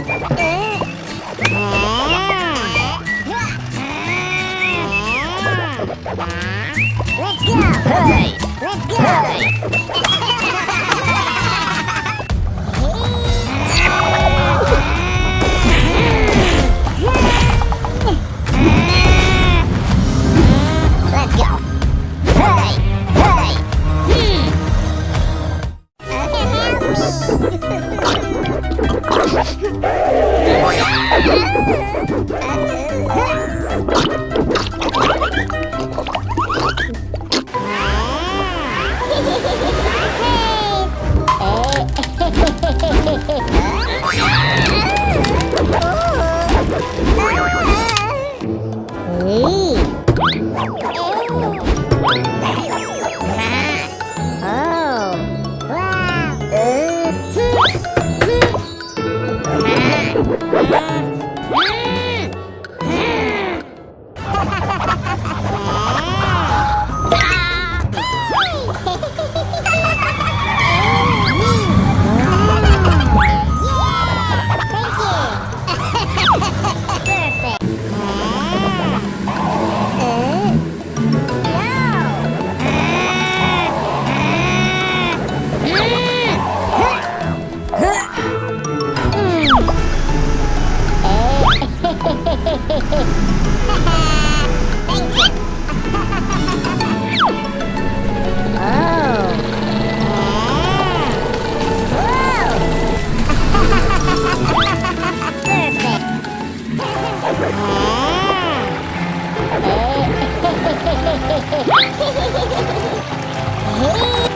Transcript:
Let's go! Hey! Let's go! Hmm. Oh, my God. Ah! Hey!